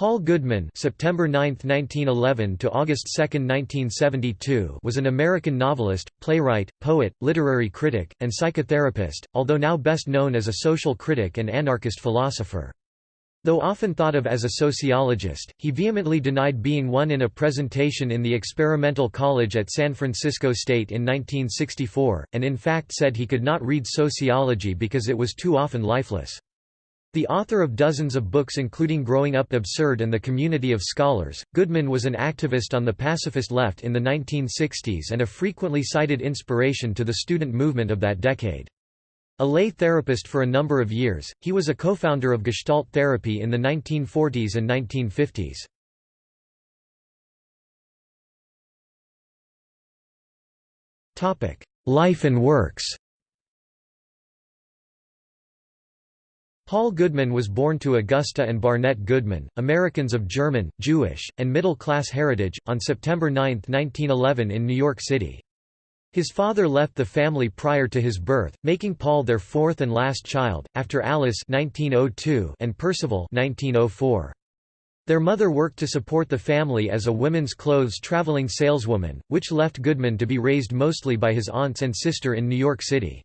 Paul Goodman September 9, 1911 to August 2, 1972 was an American novelist, playwright, poet, literary critic, and psychotherapist, although now best known as a social critic and anarchist philosopher. Though often thought of as a sociologist, he vehemently denied being one in a presentation in the Experimental College at San Francisco State in 1964, and in fact said he could not read sociology because it was too often lifeless. The author of dozens of books including Growing Up Absurd and The Community of Scholars, Goodman was an activist on the pacifist left in the 1960s and a frequently cited inspiration to the student movement of that decade. A lay therapist for a number of years, he was a co-founder of Gestalt therapy in the 1940s and 1950s. Life and works Paul Goodman was born to Augusta and Barnett Goodman, Americans of German, Jewish, and middle-class heritage, on September 9, 1911 in New York City. His father left the family prior to his birth, making Paul their fourth and last child, after Alice 1902 and Percival 1904. Their mother worked to support the family as a women's clothes traveling saleswoman, which left Goodman to be raised mostly by his aunts and sister in New York City.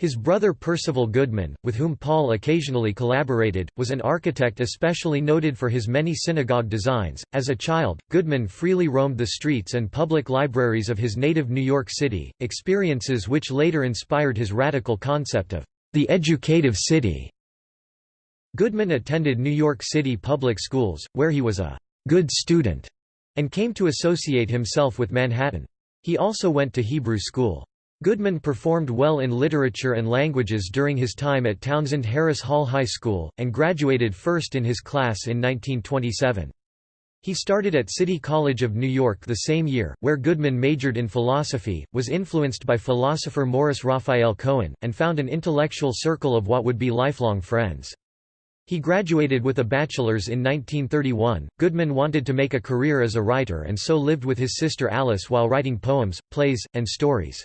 His brother Percival Goodman, with whom Paul occasionally collaborated, was an architect especially noted for his many synagogue designs. As a child, Goodman freely roamed the streets and public libraries of his native New York City, experiences which later inspired his radical concept of the educative city. Goodman attended New York City public schools, where he was a good student, and came to associate himself with Manhattan. He also went to Hebrew school. Goodman performed well in literature and languages during his time at Townsend Harris Hall High School, and graduated first in his class in 1927. He started at City College of New York the same year, where Goodman majored in philosophy, was influenced by philosopher Morris Raphael Cohen, and found an intellectual circle of what would be lifelong friends. He graduated with a bachelor's in 1931. Goodman wanted to make a career as a writer and so lived with his sister Alice while writing poems, plays, and stories.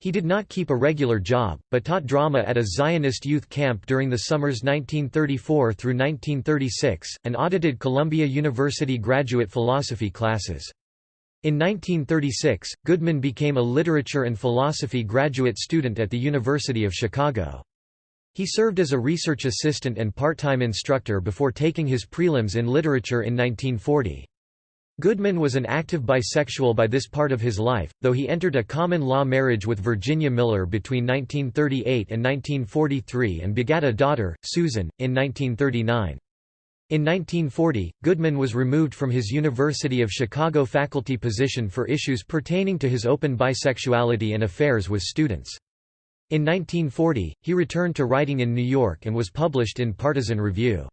He did not keep a regular job, but taught drama at a Zionist youth camp during the summers 1934 through 1936, and audited Columbia University graduate philosophy classes. In 1936, Goodman became a literature and philosophy graduate student at the University of Chicago. He served as a research assistant and part-time instructor before taking his prelims in literature in 1940. Goodman was an active bisexual by this part of his life, though he entered a common-law marriage with Virginia Miller between 1938 and 1943 and begat a daughter, Susan, in 1939. In 1940, Goodman was removed from his University of Chicago faculty position for issues pertaining to his open bisexuality and affairs with students. In 1940, he returned to writing in New York and was published in Partisan Review.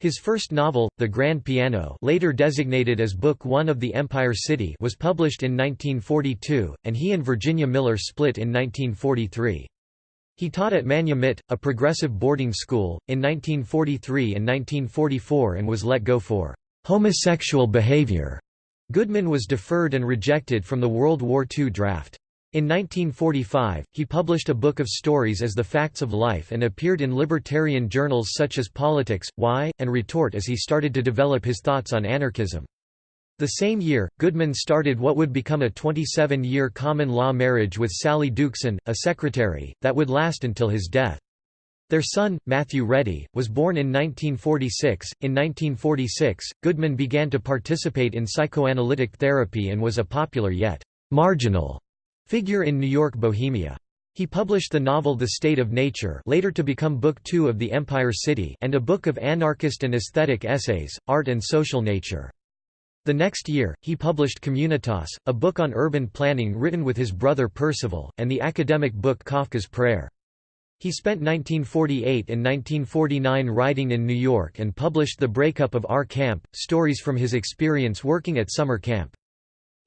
His first novel, The Grand Piano later designated as Book One of The Empire City was published in 1942, and he and Virginia Miller split in 1943. He taught at Manumit, a progressive boarding school, in 1943 and 1944 and was let go for homosexual behavior. Goodman was deferred and rejected from the World War II draft. In 1945, he published a book of stories as The Facts of Life and appeared in libertarian journals such as Politics, Why, and Retort as he started to develop his thoughts on anarchism. The same year, Goodman started what would become a 27-year common-law marriage with Sally Duchsten, a secretary, that would last until his death. Their son, Matthew Ready, was born in 1946. In 1946, Goodman began to participate in psychoanalytic therapy and was a popular yet marginal figure in New York Bohemia. He published the novel The State of Nature later to become Book Two of The Empire City and a book of anarchist and aesthetic essays, Art and Social Nature. The next year, he published Communitas, a book on urban planning written with his brother Percival, and the academic book Kafka's Prayer. He spent 1948 and 1949 writing in New York and published The Breakup of Our Camp, stories from his experience working at summer camp.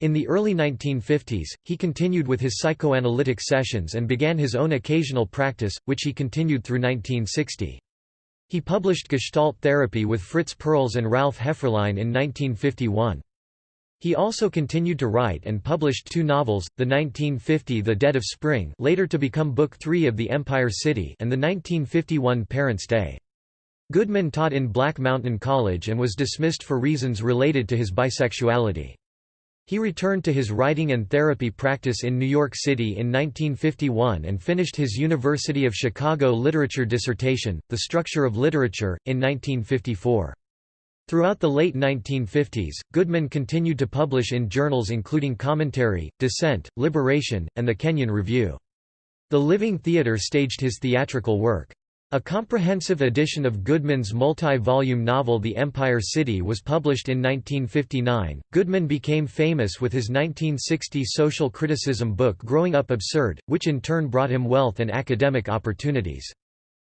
In the early 1950s, he continued with his psychoanalytic sessions and began his own occasional practice, which he continued through 1960. He published Gestalt therapy with Fritz Perls and Ralph Hefferline in 1951. He also continued to write and published two novels, the 1950 The Dead of Spring later to become Book Three of The Empire City and the 1951 Parents' Day. Goodman taught in Black Mountain College and was dismissed for reasons related to his bisexuality. He returned to his writing and therapy practice in New York City in 1951 and finished his University of Chicago literature dissertation, The Structure of Literature, in 1954. Throughout the late 1950s, Goodman continued to publish in journals including Commentary, Dissent, Liberation, and the Kenyon Review. The Living Theatre staged his theatrical work. A comprehensive edition of Goodman's multi-volume novel The Empire City was published in 1959. Goodman became famous with his 1960 social criticism book Growing Up Absurd, which in turn brought him wealth and academic opportunities.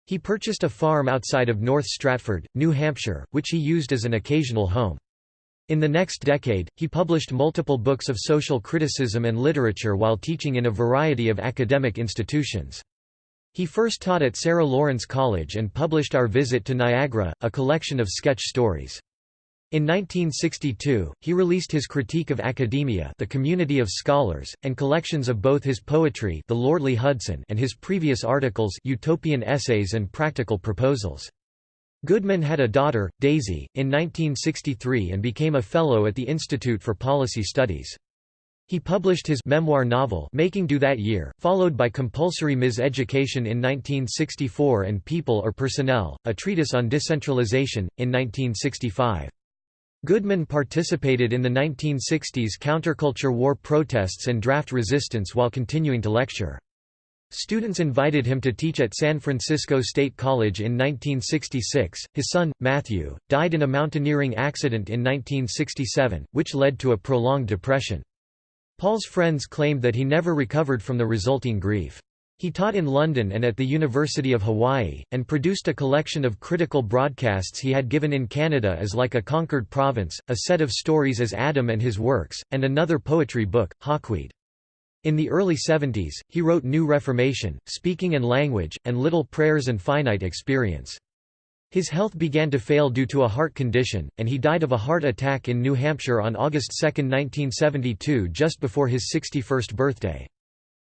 He purchased a farm outside of North Stratford, New Hampshire, which he used as an occasional home. In the next decade, he published multiple books of social criticism and literature while teaching in a variety of academic institutions. He first taught at Sarah Lawrence College and published Our Visit to Niagara, a collection of sketch stories. In 1962, he released his Critique of Academia The Community of Scholars, and collections of both his poetry The Lordly Hudson and his previous articles Utopian Essays and Practical Proposals. Goodman had a daughter, Daisy, in 1963 and became a Fellow at the Institute for Policy Studies. He published his memoir novel Making Do that year, followed by Compulsory Mis-Education in 1964 and People or Personnel, a treatise on decentralization, in 1965. Goodman participated in the 1960s counterculture war protests and draft resistance while continuing to lecture. Students invited him to teach at San Francisco State College in 1966. His son, Matthew, died in a mountaineering accident in 1967, which led to a prolonged depression. Paul's friends claimed that he never recovered from the resulting grief. He taught in London and at the University of Hawaii, and produced a collection of critical broadcasts he had given in Canada as Like a Conquered Province, a set of stories as Adam and His Works, and another poetry book, Hawkweed. In the early 70s, he wrote New Reformation, Speaking and Language, and Little Prayers and Finite Experience. His health began to fail due to a heart condition, and he died of a heart attack in New Hampshire on August 2, 1972 just before his 61st birthday.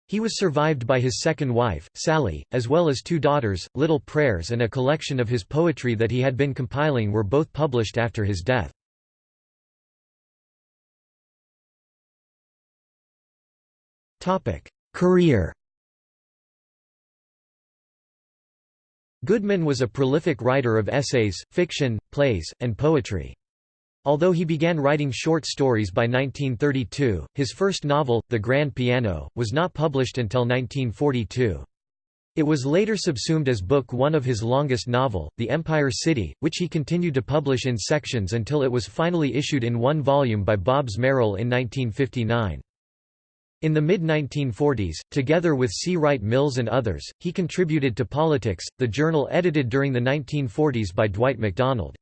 He was survived by his second wife, Sally, as well as two daughters. Little Prayers and a collection of his poetry that he had been compiling were both published after his death. Career Goodman was a prolific writer of essays, fiction, plays, and poetry. Although he began writing short stories by 1932, his first novel, The Grand Piano, was not published until 1942. It was later subsumed as book one of his longest novel, The Empire City, which he continued to publish in sections until it was finally issued in one volume by Bobbs Merrill in 1959. In the mid-1940s, together with C. Wright Mills and others, he contributed to Politics, the journal edited during the 1940s by Dwight MacDonald.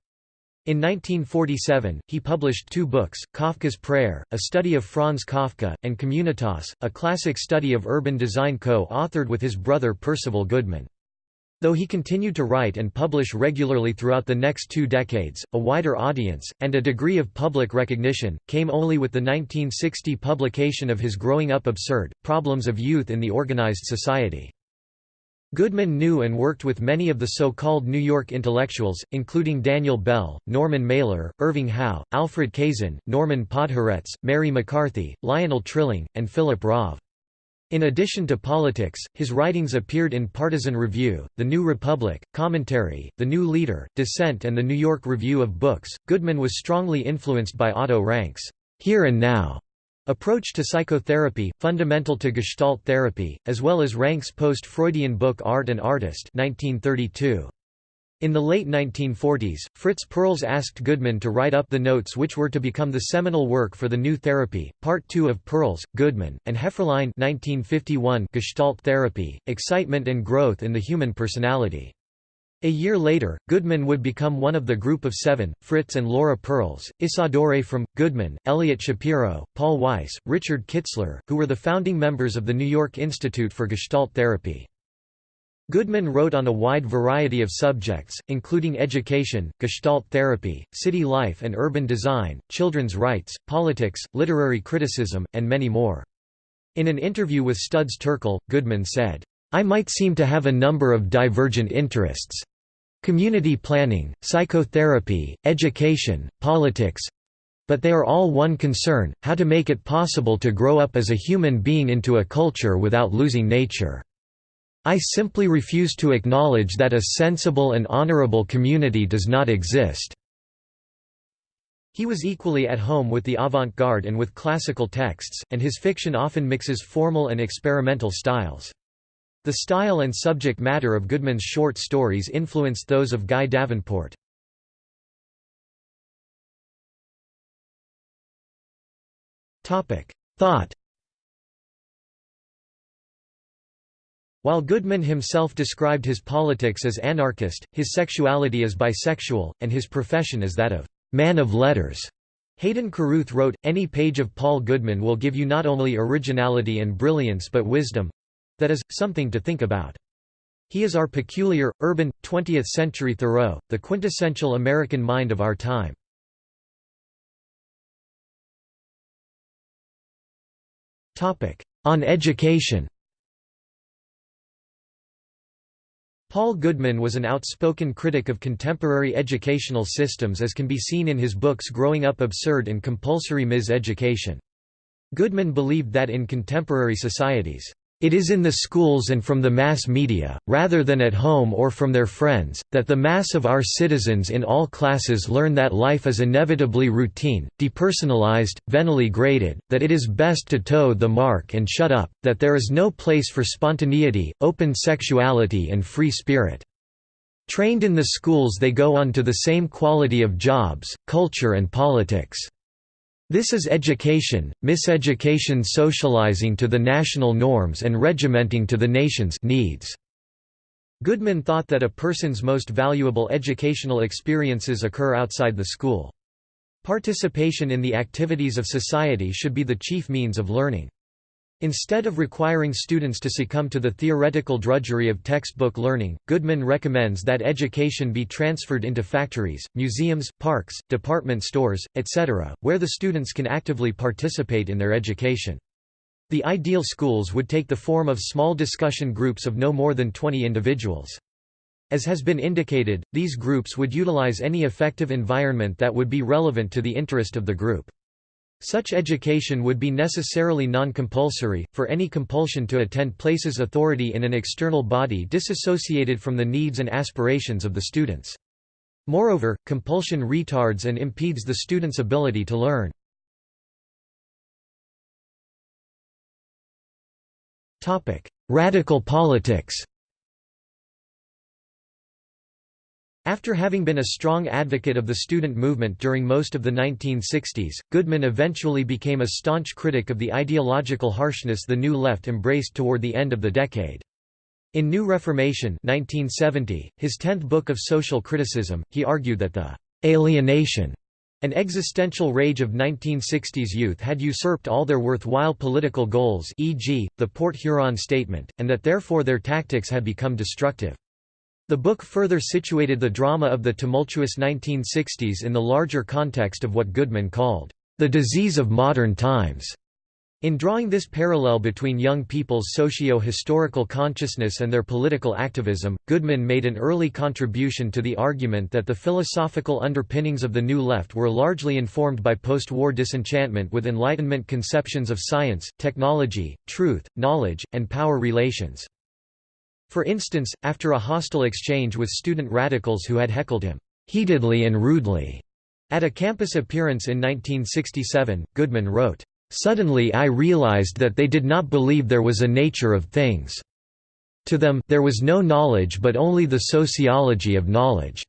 In 1947, he published two books, Kafka's Prayer, a study of Franz Kafka, and Communitas, a classic study of urban design co-authored with his brother Percival Goodman. Though he continued to write and publish regularly throughout the next two decades, a wider audience, and a degree of public recognition, came only with the 1960 publication of his Growing Up Absurd, Problems of Youth in the Organized Society. Goodman knew and worked with many of the so-called New York intellectuals, including Daniel Bell, Norman Mailer, Irving Howe, Alfred Kazin, Norman Podhoretz, Mary McCarthy, Lionel Trilling, and Philip Rahv. In addition to politics, his writings appeared in Partisan Review, The New Republic, Commentary, The New Leader, Dissent and the New York Review of Books. Goodman was strongly influenced by Otto Rank's Here and Now Approach to psychotherapy, fundamental to Gestalt therapy, as well as Rank's post-Freudian book Art and Artist 1932. In the late 1940s, Fritz Perls asked Goodman to write up the notes which were to become the seminal work for the new therapy, Part 2 of Perls, Goodman, and Hefferline 1951 Gestalt Therapy, Excitement and Growth in the Human Personality. A year later, Goodman would become one of the group of seven, Fritz and Laura Perls, Isadore From, Goodman, Elliot Shapiro, Paul Weiss, Richard Kitzler, who were the founding members of the New York Institute for Gestalt Therapy. Goodman wrote on a wide variety of subjects, including education, gestalt therapy, city life and urban design, children's rights, politics, literary criticism, and many more. In an interview with Studs Terkel, Goodman said, I might seem to have a number of divergent interests, community planning, psychotherapy, education, politics, but they are all one concern, how to make it possible to grow up as a human being into a culture without losing nature. I simply refuse to acknowledge that a sensible and honorable community does not exist. He was equally at home with the avant-garde and with classical texts, and his fiction often mixes formal and experimental styles. The style and subject matter of Goodman's short stories influenced those of Guy Davenport. Thought While Goodman himself described his politics as anarchist, his sexuality as bisexual, and his profession as that of man of letters. Hayden Carruth wrote, Any page of Paul Goodman will give you not only originality and brilliance but wisdom, that is, something to think about. He is our peculiar, urban, 20th-century Thoreau, the quintessential American mind of our time. On education Paul Goodman was an outspoken critic of contemporary educational systems as can be seen in his books Growing Up Absurd and Compulsory Mis-Education. Goodman believed that in contemporary societies, it is in the schools and from the mass media, rather than at home or from their friends, that the mass of our citizens in all classes learn that life is inevitably routine, depersonalized, venally graded, that it is best to toe the mark and shut up, that there is no place for spontaneity, open sexuality and free spirit. Trained in the schools they go on to the same quality of jobs, culture and politics. This is education, miseducation socializing to the national norms and regimenting to the nation's needs. Goodman thought that a person's most valuable educational experiences occur outside the school. Participation in the activities of society should be the chief means of learning. Instead of requiring students to succumb to the theoretical drudgery of textbook learning, Goodman recommends that education be transferred into factories, museums, parks, department stores, etc., where the students can actively participate in their education. The ideal schools would take the form of small discussion groups of no more than 20 individuals. As has been indicated, these groups would utilize any effective environment that would be relevant to the interest of the group. Such education would be necessarily non-compulsory, for any compulsion to attend places authority in an external body disassociated from the needs and aspirations of the students. Moreover, compulsion retards and impedes the student's ability to learn. Radical politics After having been a strong advocate of the student movement during most of the 1960s, Goodman eventually became a staunch critic of the ideological harshness the New Left embraced toward the end of the decade. In New Reformation 1970, his tenth book of social criticism, he argued that the «alienation» an existential rage of 1960s youth had usurped all their worthwhile political goals e.g., the Port Huron Statement, and that therefore their tactics had become destructive. The book further situated the drama of the tumultuous 1960s in the larger context of what Goodman called, "...the disease of modern times." In drawing this parallel between young people's socio-historical consciousness and their political activism, Goodman made an early contribution to the argument that the philosophical underpinnings of the New Left were largely informed by post-war disenchantment with Enlightenment conceptions of science, technology, truth, knowledge, and power relations. For instance, after a hostile exchange with student radicals who had heckled him, "...heatedly and rudely," at a campus appearance in 1967, Goodman wrote, "...suddenly I realized that they did not believe there was a nature of things. To them, there was no knowledge but only the sociology of knowledge."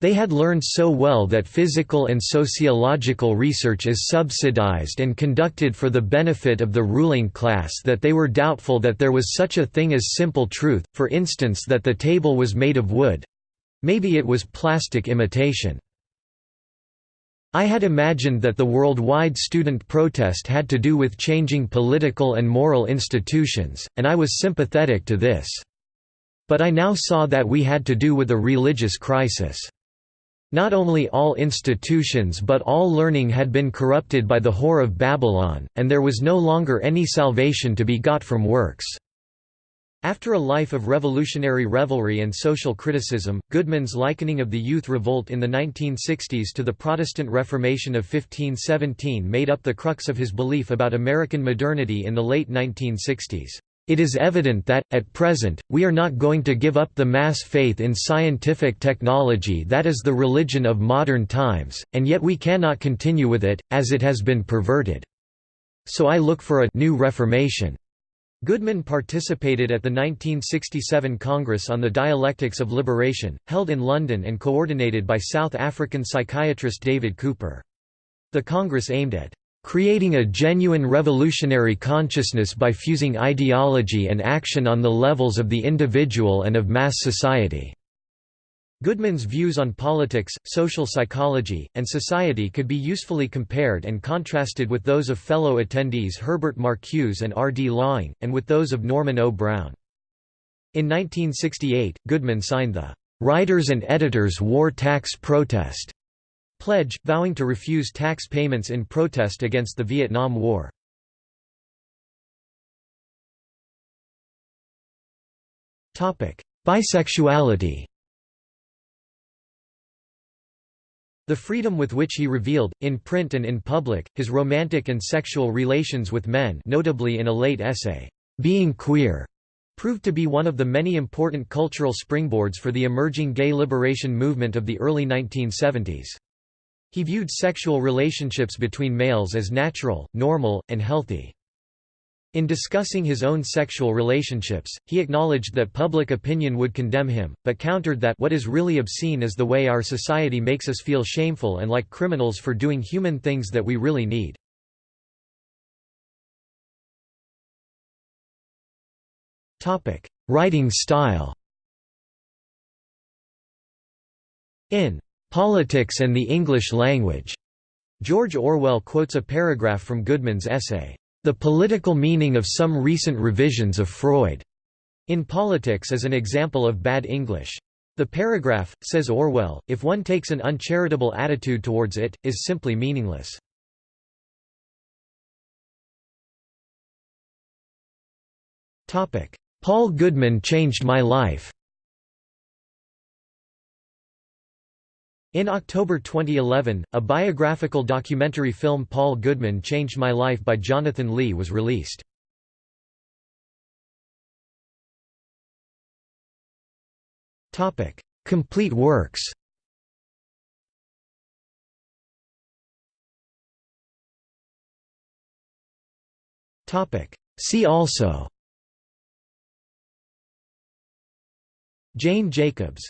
They had learned so well that physical and sociological research is subsidized and conducted for the benefit of the ruling class that they were doubtful that there was such a thing as simple truth, for instance that the table was made of wood—maybe it was plastic imitation. I had imagined that the worldwide student protest had to do with changing political and moral institutions, and I was sympathetic to this. But I now saw that we had to do with a religious crisis. Not only all institutions but all learning had been corrupted by the whore of Babylon, and there was no longer any salvation to be got from works. After a life of revolutionary revelry and social criticism, Goodman's likening of the youth revolt in the 1960s to the Protestant Reformation of 1517 made up the crux of his belief about American modernity in the late 1960s. It is evident that, at present, we are not going to give up the mass faith in scientific technology that is the religion of modern times, and yet we cannot continue with it, as it has been perverted. So I look for a new Reformation. Goodman participated at the 1967 Congress on the Dialectics of Liberation, held in London and coordinated by South African psychiatrist David Cooper. The Congress aimed at creating a genuine revolutionary consciousness by fusing ideology and action on the levels of the individual and of mass society. Goodman's views on politics, social psychology, and society could be usefully compared and contrasted with those of fellow attendees Herbert Marcuse and R. D. Laing, and with those of Norman O. Brown. In 1968, Goodman signed the "'Writers and Editors War Tax Protest' pledge, vowing to refuse tax payments in protest against the Vietnam War. Bisexuality The freedom with which he revealed, in print and in public, his romantic and sexual relations with men notably in a late essay, "'Being Queer' proved to be one of the many important cultural springboards for the emerging gay liberation movement of the early 1970s. He viewed sexual relationships between males as natural, normal, and healthy. In discussing his own sexual relationships, he acknowledged that public opinion would condemn him, but countered that what is really obscene is the way our society makes us feel shameful and like criminals for doing human things that we really need. Writing style In "'Politics and the English Language' George Orwell quotes a paragraph from Goodman's essay, the political meaning of some recent revisions of Freud in politics as an example of bad English. The paragraph, says Orwell, if one takes an uncharitable attitude towards it, is simply meaningless. Paul Goodman changed my life In October 2011, a biographical documentary film Paul Goodman Changed My Life by Jonathan Lee was released. Complete works. See also. Jane Jacobs